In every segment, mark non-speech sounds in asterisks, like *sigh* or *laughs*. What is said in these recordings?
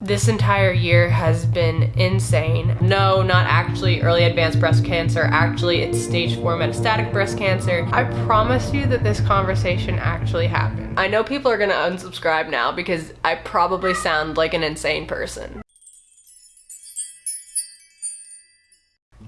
This entire year has been insane. No, not actually early advanced breast cancer. Actually, it's stage four metastatic breast cancer. I promise you that this conversation actually happened. I know people are gonna unsubscribe now because I probably sound like an insane person.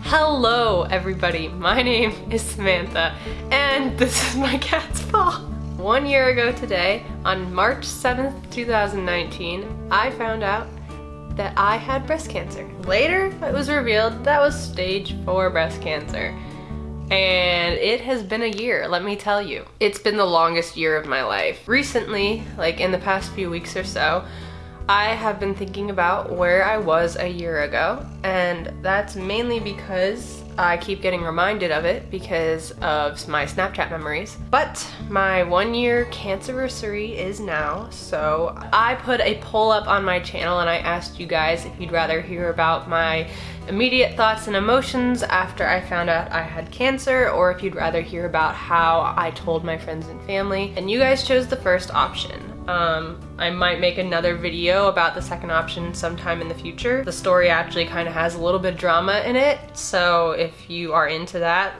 Hello, everybody. My name is Samantha, and this is my cat's paw. One year ago today, on March 7th, 2019, I found out that I had breast cancer. Later, it was revealed that was stage 4 breast cancer. And it has been a year, let me tell you. It's been the longest year of my life. Recently, like in the past few weeks or so, I have been thinking about where I was a year ago, and that's mainly because I keep getting reminded of it because of my Snapchat memories. But my one year cancerversary is now, so I put a poll up on my channel and I asked you guys if you'd rather hear about my immediate thoughts and emotions after I found out I had cancer or if you'd rather hear about how I told my friends and family. And you guys chose the first option. Um, I might make another video about the second option sometime in the future. The story actually kind of has a little bit of drama in it, so if you are into that,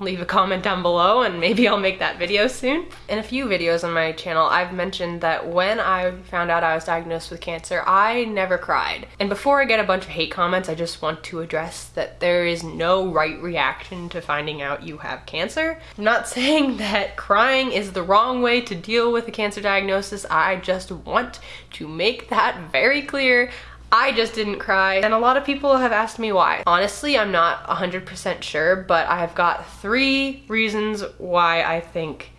leave a comment down below and maybe I'll make that video soon. In a few videos on my channel, I've mentioned that when I found out I was diagnosed with cancer, I never cried. And before I get a bunch of hate comments, I just want to address that there is no right reaction to finding out you have cancer. I'm not *laughs* saying that crying is the wrong way to deal with a cancer diagnosis. I just want to make that very clear. I just didn't cry and a lot of people have asked me why. Honestly, I'm not 100% sure, but I've got three reasons why I think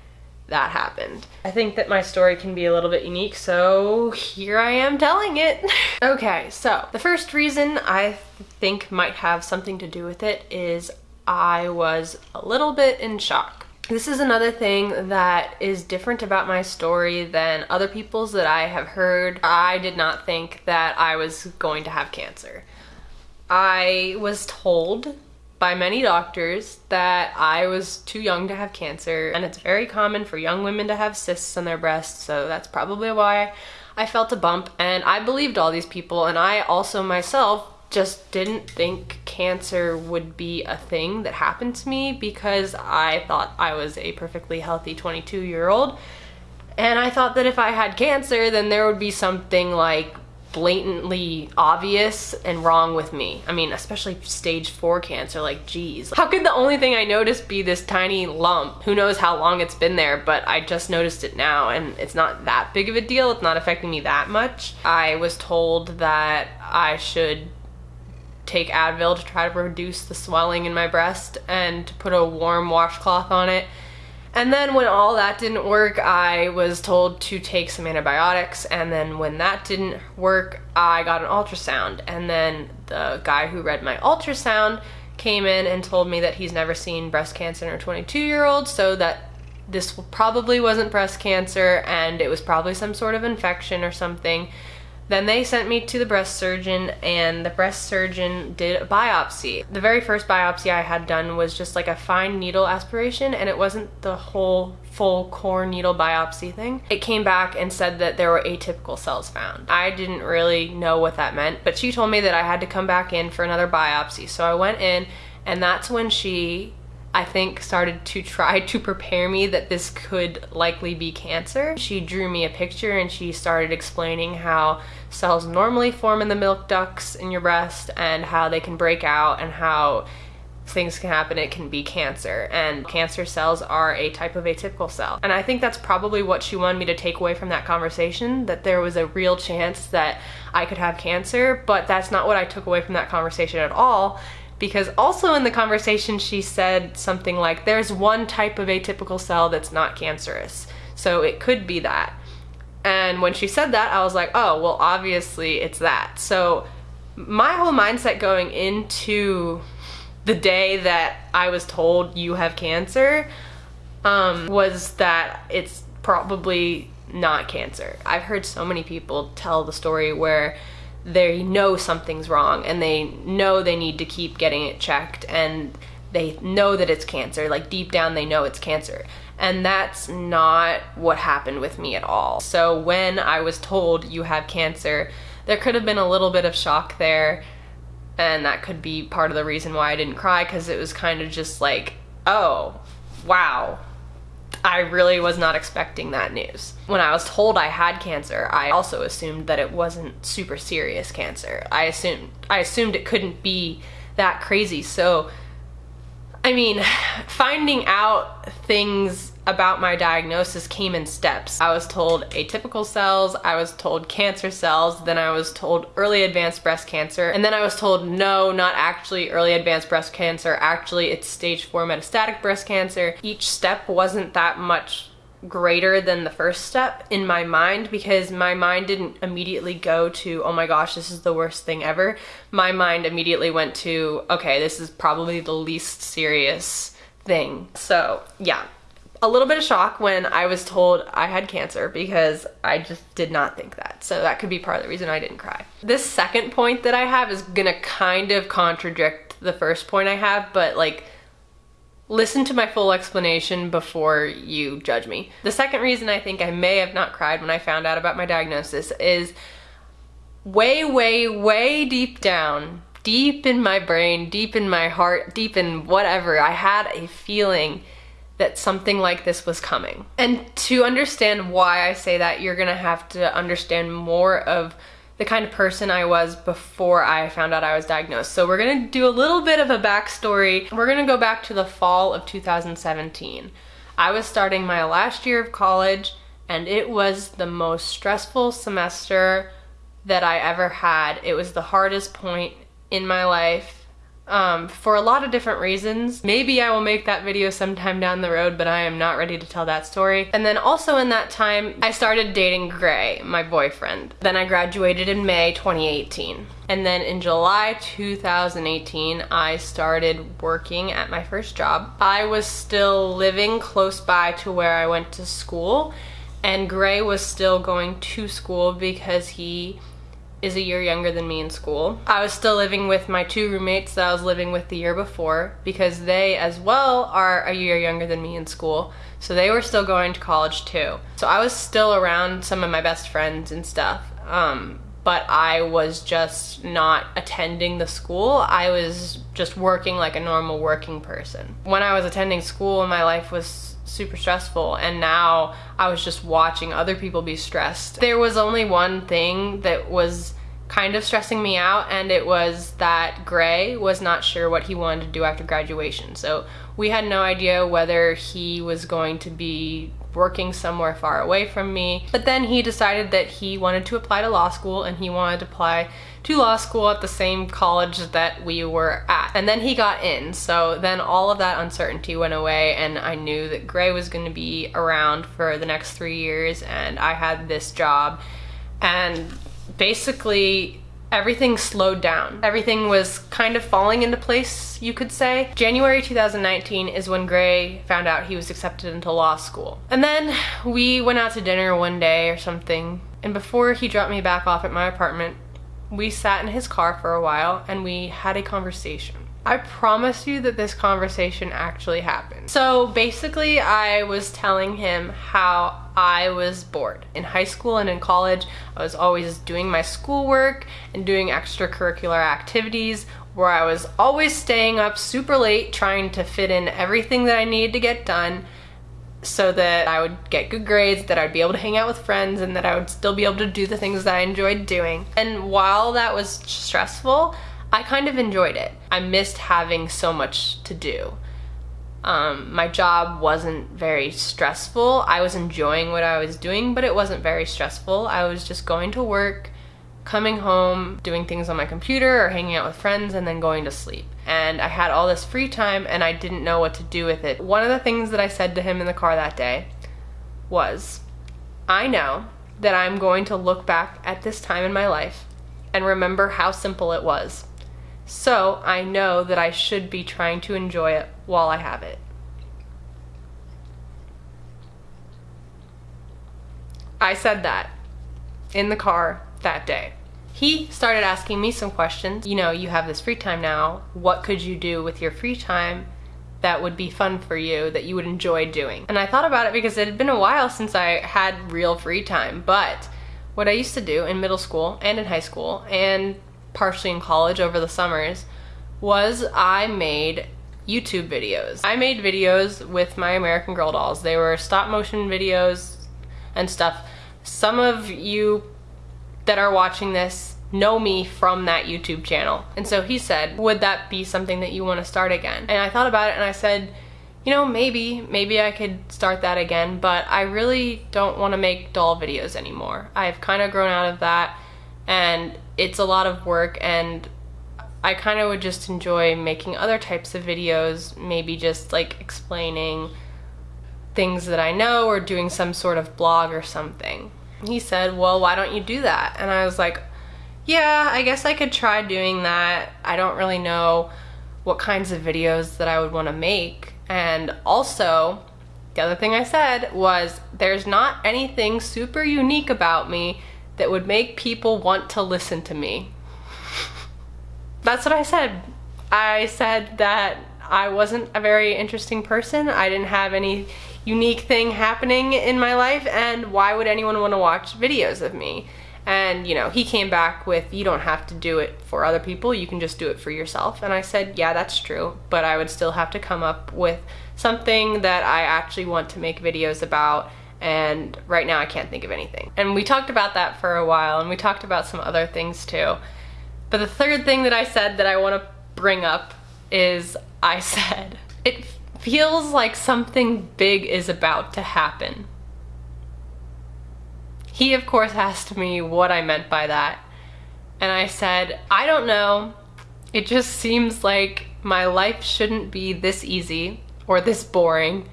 that happened. I think that my story can be a little bit unique, so here I am telling it. *laughs* okay, so the first reason I think might have something to do with it is I was a little bit in shock. This is another thing that is different about my story than other people's that I have heard. I did not think that I was going to have cancer. I was told by many doctors that I was too young to have cancer and it's very common for young women to have cysts on their breasts so that's probably why I felt a bump and I believed all these people and I also myself just didn't think cancer would be a thing that happened to me because I thought I was a perfectly healthy 22 year old. And I thought that if I had cancer, then there would be something like blatantly obvious and wrong with me. I mean, especially stage four cancer, like geez. How could the only thing I noticed be this tiny lump? Who knows how long it's been there, but I just noticed it now and it's not that big of a deal. It's not affecting me that much. I was told that I should take Advil to try to reduce the swelling in my breast and to put a warm washcloth on it. And then when all that didn't work, I was told to take some antibiotics. And then when that didn't work, I got an ultrasound. And then the guy who read my ultrasound came in and told me that he's never seen breast cancer in a 22 year old, so that this probably wasn't breast cancer and it was probably some sort of infection or something then they sent me to the breast surgeon and the breast surgeon did a biopsy. The very first biopsy I had done was just like a fine needle aspiration and it wasn't the whole full core needle biopsy thing. It came back and said that there were atypical cells found. I didn't really know what that meant, but she told me that I had to come back in for another biopsy. So I went in and that's when she I think started to try to prepare me that this could likely be cancer. She drew me a picture and she started explaining how cells normally form in the milk ducts in your breast and how they can break out and how things can happen, it can be cancer. And cancer cells are a type of atypical cell. And I think that's probably what she wanted me to take away from that conversation, that there was a real chance that I could have cancer, but that's not what I took away from that conversation at all because also in the conversation she said something like there's one type of atypical cell that's not cancerous so it could be that and when she said that i was like oh well obviously it's that. So my whole mindset going into the day that i was told you have cancer um, was that it's probably not cancer. I've heard so many people tell the story where they know something's wrong and they know they need to keep getting it checked and they know that it's cancer like deep down they know it's cancer and that's not what happened with me at all so when i was told you have cancer there could have been a little bit of shock there and that could be part of the reason why I didn't cry because it was kind of just like, oh, wow. I really was not expecting that news. When I was told I had cancer, I also assumed that it wasn't super serious cancer. I assumed I assumed it couldn't be that crazy. So I mean, finding out things about my diagnosis came in steps. I was told atypical cells, I was told cancer cells, then I was told early advanced breast cancer, and then I was told no, not actually early advanced breast cancer, actually it's stage 4 metastatic breast cancer. Each step wasn't that much greater than the first step in my mind because my mind didn't immediately go to, oh my gosh, this is the worst thing ever. My mind immediately went to, okay, this is probably the least serious thing. So yeah, a little bit of shock when I was told I had cancer because I just did not think that. So that could be part of the reason I didn't cry. This second point that I have is gonna kind of contradict the first point I have, but like, listen to my full explanation before you judge me. The second reason I think I may have not cried when I found out about my diagnosis is way, way, way deep down, deep in my brain, deep in my heart, deep in whatever, I had a feeling that something like this was coming. And to understand why I say that, you're gonna have to understand more of the kind of person I was before I found out I was diagnosed. So we're gonna do a little bit of a backstory. We're gonna go back to the fall of 2017. I was starting my last year of college and it was the most stressful semester that I ever had. It was the hardest point in my life um, for a lot of different reasons. Maybe I will make that video sometime down the road, but I am not ready to tell that story. And then also in that time, I started dating Gray, my boyfriend. Then I graduated in May 2018. And then in July 2018, I started working at my first job. I was still living close by to where I went to school, and Gray was still going to school because he is a year younger than me in school. I was still living with my two roommates that I was living with the year before because they as well are a year younger than me in school. So they were still going to college too. So I was still around some of my best friends and stuff. Um, but I was just not attending the school. I was just working like a normal working person. When I was attending school, my life was super stressful and now I was just watching other people be stressed. There was only one thing that was kind of stressing me out and it was that Gray was not sure what he wanted to do after graduation. So we had no idea whether he was going to be working somewhere far away from me. But then he decided that he wanted to apply to law school and he wanted to apply to law school at the same college that we were at. And then he got in, so then all of that uncertainty went away and I knew that Gray was gonna be around for the next three years and I had this job. And basically everything slowed down. Everything was kind of falling into place, you could say. January 2019 is when Gray found out he was accepted into law school. And then we went out to dinner one day or something, and before he dropped me back off at my apartment, we sat in his car for a while and we had a conversation. I promise you that this conversation actually happened. So basically I was telling him how I was bored. In high school and in college, I was always doing my schoolwork and doing extracurricular activities where I was always staying up super late trying to fit in everything that I needed to get done so that I would get good grades, that I'd be able to hang out with friends, and that I would still be able to do the things that I enjoyed doing. And while that was stressful, I kind of enjoyed it. I missed having so much to do. Um, my job wasn't very stressful. I was enjoying what I was doing, but it wasn't very stressful. I was just going to work, coming home, doing things on my computer or hanging out with friends, and then going to sleep. And I had all this free time and I didn't know what to do with it. One of the things that I said to him in the car that day was, I know that I'm going to look back at this time in my life and remember how simple it was. So I know that I should be trying to enjoy it while I have it. I said that in the car that day. He started asking me some questions. You know, you have this free time now. What could you do with your free time that would be fun for you, that you would enjoy doing? And I thought about it because it had been a while since I had real free time, but what I used to do in middle school and in high school and partially in college over the summers was I made YouTube videos. I made videos with my American Girl dolls. They were stop motion videos and stuff. Some of you that are watching this know me from that YouTube channel. And so he said, would that be something that you want to start again? And I thought about it and I said, you know, maybe, maybe I could start that again, but I really don't want to make doll videos anymore. I've kind of grown out of that and it's a lot of work and I kind of would just enjoy making other types of videos, maybe just like explaining things that I know or doing some sort of blog or something. He said, well, why don't you do that? And I was like, yeah, I guess I could try doing that. I don't really know what kinds of videos that I would want to make. And also, the other thing I said was there's not anything super unique about me that would make people want to listen to me. *laughs* That's what I said. I said that I wasn't a very interesting person. I didn't have any unique thing happening in my life and why would anyone want to watch videos of me? And, you know, he came back with, you don't have to do it for other people, you can just do it for yourself. And I said, yeah, that's true, but I would still have to come up with something that I actually want to make videos about. And right now I can't think of anything. And we talked about that for a while and we talked about some other things too. But the third thing that I said that I want to bring up is I *laughs* said, it feels like something big is about to happen. He, of course, asked me what I meant by that. And I said, I don't know. It just seems like my life shouldn't be this easy or this boring.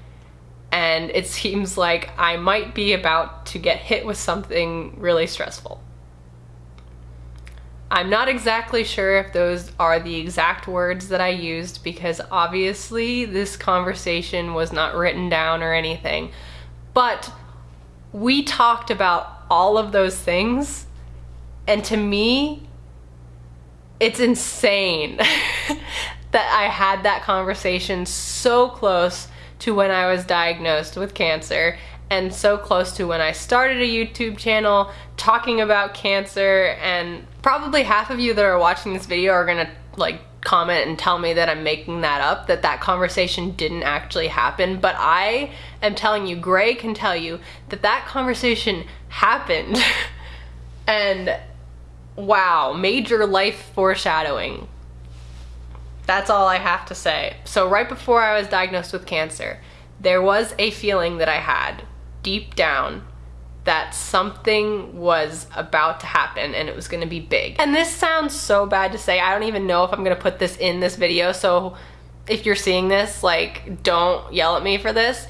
And it seems like I might be about to get hit with something really stressful. I'm not exactly sure if those are the exact words that I used because obviously this conversation was not written down or anything. But we talked about all of those things. And to me, it's insane *laughs* that I had that conversation so close to when I was diagnosed with cancer and so close to when I started a YouTube channel talking about cancer and probably half of you that are watching this video are gonna like comment and tell me that I'm making that up, that that conversation didn't actually happen, but I am telling you, Gray can tell you that that conversation happened. *laughs* and wow, major life foreshadowing. That's all I have to say. So right before I was diagnosed with cancer, there was a feeling that I had deep down that something was about to happen and it was gonna be big. And this sounds so bad to say. I don't even know if I'm gonna put this in this video, so if you're seeing this, like, don't yell at me for this.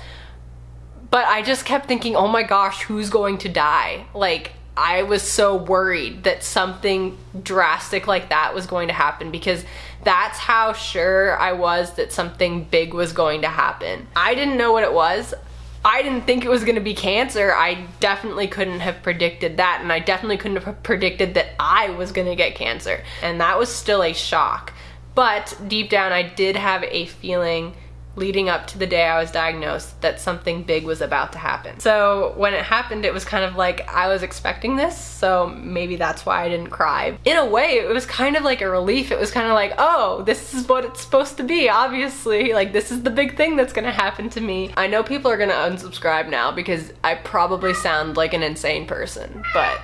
But I just kept thinking, oh my gosh, who's going to die? Like, I was so worried that something drastic like that was going to happen because that's how sure I was that something big was going to happen. I didn't know what it was. I didn't think it was gonna be cancer. I definitely couldn't have predicted that and I definitely couldn't have predicted that I was gonna get cancer. And that was still a shock. But deep down I did have a feeling leading up to the day I was diagnosed that something big was about to happen. So when it happened, it was kind of like I was expecting this, so maybe that's why I didn't cry. In a way, it was kind of like a relief. It was kind of like, oh, this is what it's supposed to be, obviously. Like, this is the big thing that's gonna happen to me. I know people are gonna unsubscribe now because I probably sound like an insane person, but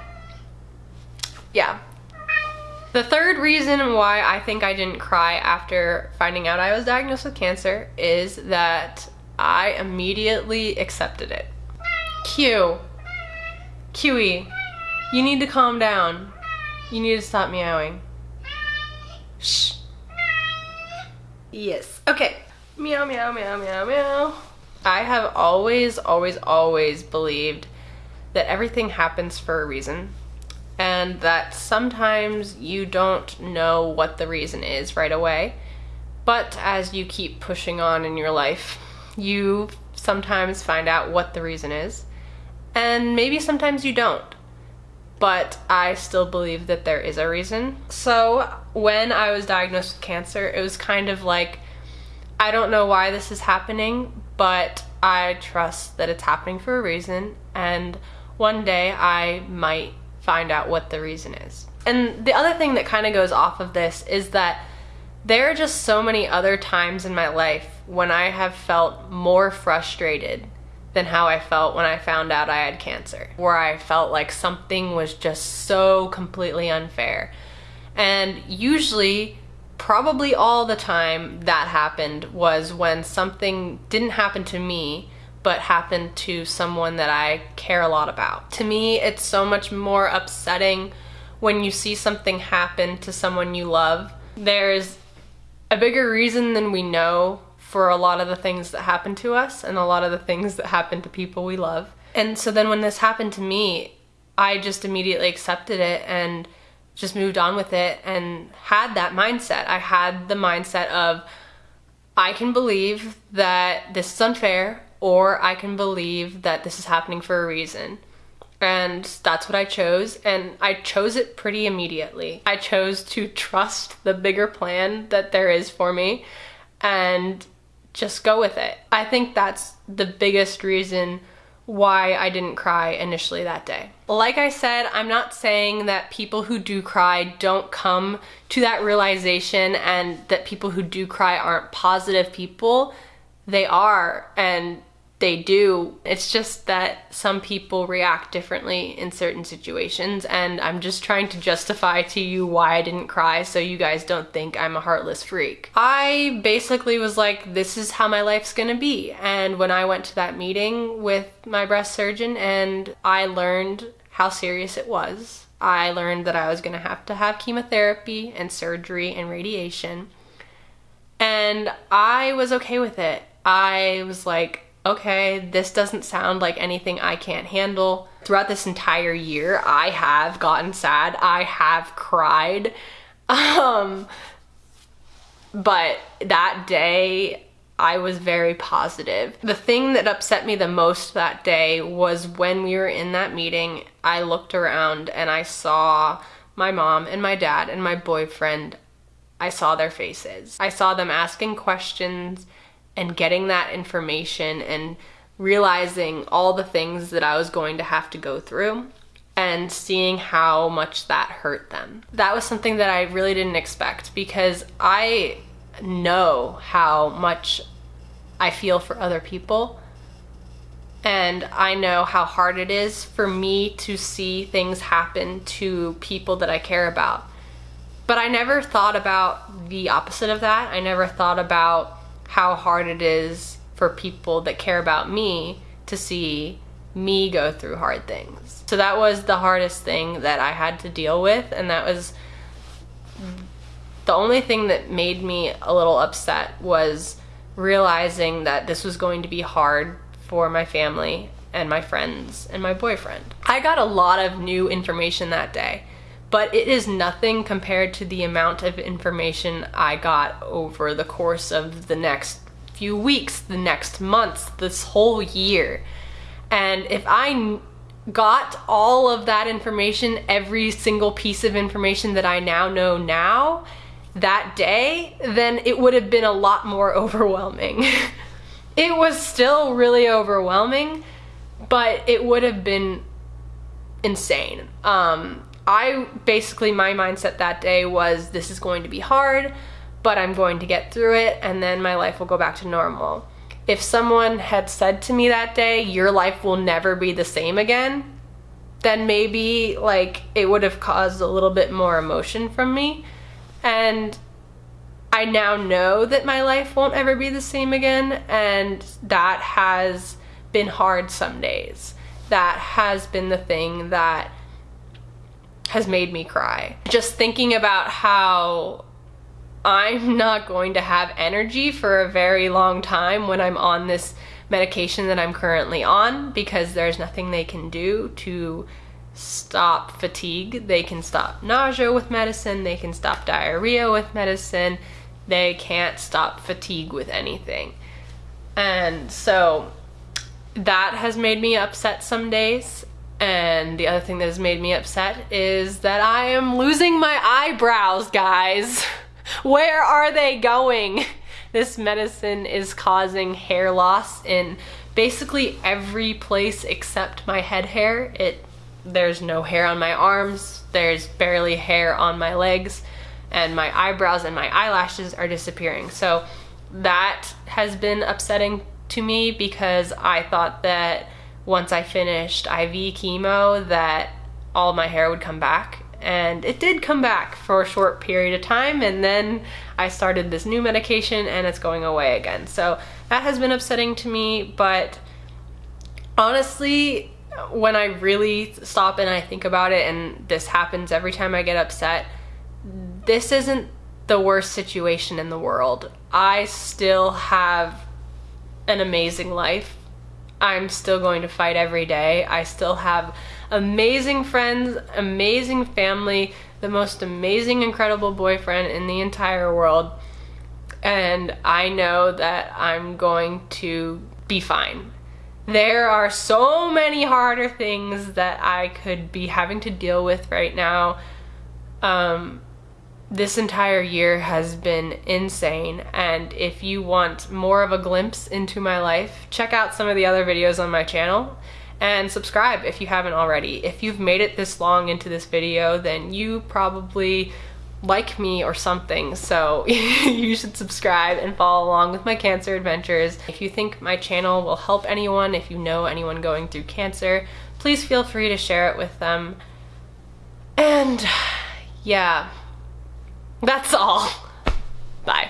yeah, the third reason why I think I didn't cry after finding out I was diagnosed with cancer is that I immediately accepted it. Q. QE, you need to calm down. You need to stop meowing. Shh. Yes. Okay. Meow, meow, meow, meow, meow. I have always, always, always believed that everything happens for a reason and that sometimes you don't know what the reason is right away. But as you keep pushing on in your life, you sometimes find out what the reason is, and maybe sometimes you don't. But I still believe that there is a reason. So when I was diagnosed with cancer, it was kind of like, I don't know why this is happening, but I trust that it's happening for a reason, and one day I might find out what the reason is. And the other thing that kind of goes off of this is that there are just so many other times in my life when I have felt more frustrated than how I felt when I found out I had cancer, where I felt like something was just so completely unfair. And usually, probably all the time that happened was when something didn't happen to me, but happened to someone that I care a lot about. To me, it's so much more upsetting when you see something happen to someone you love. There's a bigger reason than we know for a lot of the things that happen to us and a lot of the things that happen to people we love. And so then when this happened to me, I just immediately accepted it and just moved on with it and had that mindset. I had the mindset of, I can believe that this is unfair or I can believe that this is happening for a reason. And that's what I chose, and I chose it pretty immediately. I chose to trust the bigger plan that there is for me and just go with it. I think that's the biggest reason why I didn't cry initially that day. Like I said, I'm not saying that people who do cry don't come to that realization and that people who do cry aren't positive people. They are, and they do. It's just that some people react differently in certain situations, and I'm just trying to justify to you why I didn't cry so you guys don't think I'm a heartless freak. I basically was like, this is how my life's gonna be. And when I went to that meeting with my breast surgeon and I learned how serious it was, I learned that I was gonna have to have chemotherapy and surgery and radiation. And I was okay with it. I was like, okay, this doesn't sound like anything I can't handle. Throughout this entire year, I have gotten sad. I have cried. *laughs* Um, but that day, I was very positive. The thing that upset me the most that day was when we were in that meeting, I looked around and I saw my mom and my dad and my boyfriend. I saw their faces. I saw them asking questions and getting that information and realizing all the things that I was going to have to go through and seeing how much that hurt them. That was something that I really didn't expect because I know how much I feel for other people. And I know how hard it is for me to see things happen to people that I care about. But I never thought about the opposite of that. I never thought about how hard it is for people that care about me to see me go through hard things. So that was the hardest thing that I had to deal with, and that was the only thing that made me a little upset was realizing that this was going to be hard for my family and my friends and my boyfriend. I got a lot of new information that day, but it is nothing compared to the amount of information I got over the course of the next few weeks, the next months, this whole year. And if I got all of that information, every single piece of information that I now know now, that day, then it would have been a lot more *laughs* overwhelming. it was still really overwhelming, but it would have been insane. Um, I basically, my mindset that day was this is going to be hard, but I'm going to get through it and then my life will go back to normal. If someone had said to me that day, your life will never be the same again, then maybe like it would have caused a little bit more emotion from me. And I now know that my life won't ever be the same again, and that has been hard some days. That has been the thing that has made me cry. Just thinking about how I'm not going to have energy for a very long time when I'm on this medication that I'm currently on because there's nothing they can do to stop fatigue. They can stop nausea with medicine, they can stop diarrhea with medicine, they can't stop fatigue with anything. And so that has made me upset some days and the other thing that has made me upset is that I am losing my eyebrows, guys. *laughs* Where are they going? *laughs* This medicine is causing hair loss in basically every place except my head hair. It there's no hair on my arms, there's barely hair on my legs, and my eyebrows and my eyelashes are disappearing. So that has been upsetting to me because I thought that once I finished IV chemo that all my hair would come back and it did come back for a short period of time and then I started this new medication and it's going away again. So that has been upsetting to me, but honestly, when I really stop and I think about it, and this happens every time I get upset, this isn't the worst situation in the world. I still have an amazing life. I'm still going to fight every day. I still have amazing friends, amazing family, the most amazing, incredible boyfriend in the entire world. And I know that I'm going to be fine. There are so many harder things that I could be having to deal with right now. Um, this entire year has been insane and if you want more of a glimpse into my life, check out some of the other videos on my channel and subscribe if you haven't already. If you've made it this long into this video, then you probably like me or something, so *laughs* you should subscribe and follow along with my cancer adventures. If you think my channel will help anyone, if you know anyone going through cancer, please feel free to share it with them. And yeah, that's all. Bye.